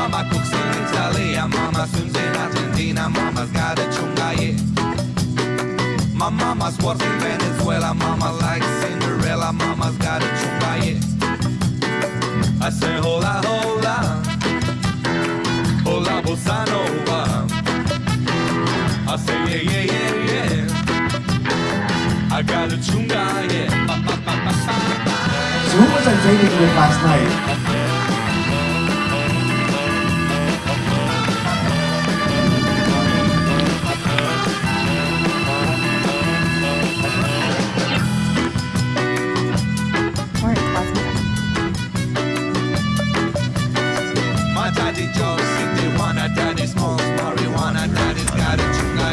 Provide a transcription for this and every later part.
mama cooks in Italia, mama swims in Argentina, mama's got a chunga, yeah. My mama's works in Venezuela, mama likes Cinderella, mama's got a chunga, yeah. I say hola, hola, hola bossa nova. I say yeah, yeah, yeah, yeah. I got a chunga, yeah. So who was I dating with last night? My daddy Joe, city wanna daddy smokes marijuana, daddy's got a chunga.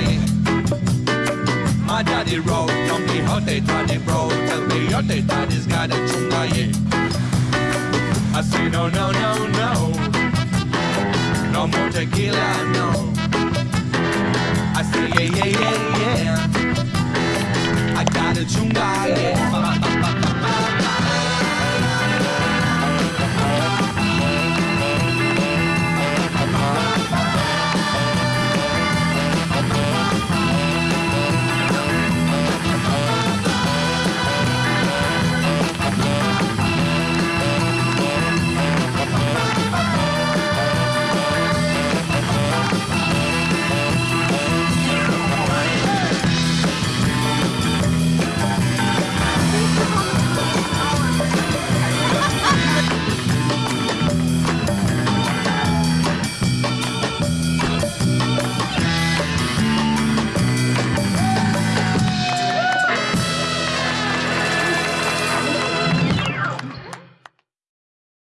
My daddy wrote Don Quixote, daddy bro, tell me your daddy's got a chunga. I say no, no, no, no, no more tequila, no. I say yeah, yeah, yeah, yeah.